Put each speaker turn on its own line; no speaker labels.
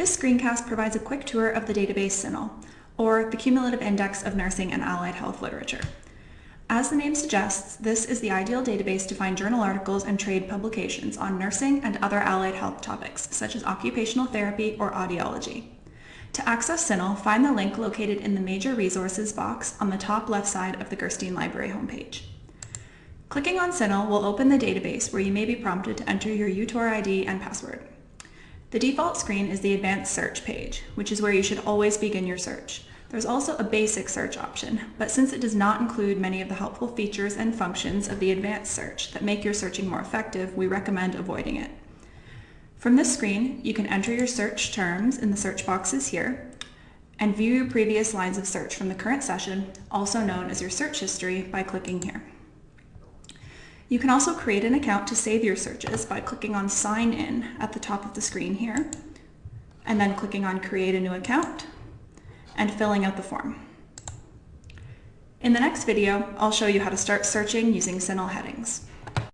This screencast provides a quick tour of the database CINAHL, or the Cumulative Index of Nursing and Allied Health Literature. As the name suggests, this is the ideal database to find journal articles and trade publications on nursing and other allied health topics, such as occupational therapy or audiology. To access CINAHL, find the link located in the Major Resources box on the top left side of the Gerstein Library homepage. Clicking on CINAHL will open the database where you may be prompted to enter your UTOR ID and password. The default screen is the Advanced Search page, which is where you should always begin your search. There's also a basic search option, but since it does not include many of the helpful features and functions of the advanced search that make your searching more effective, we recommend avoiding it. From this screen, you can enter your search terms in the search boxes here, and view your previous lines of search from the current session, also known as your search history, by clicking here. You can also create an account to save your searches by clicking on Sign In at the top of the screen here, and then clicking on Create a New Account, and filling out the form. In the next video, I'll show you how to start searching using CINAHL headings.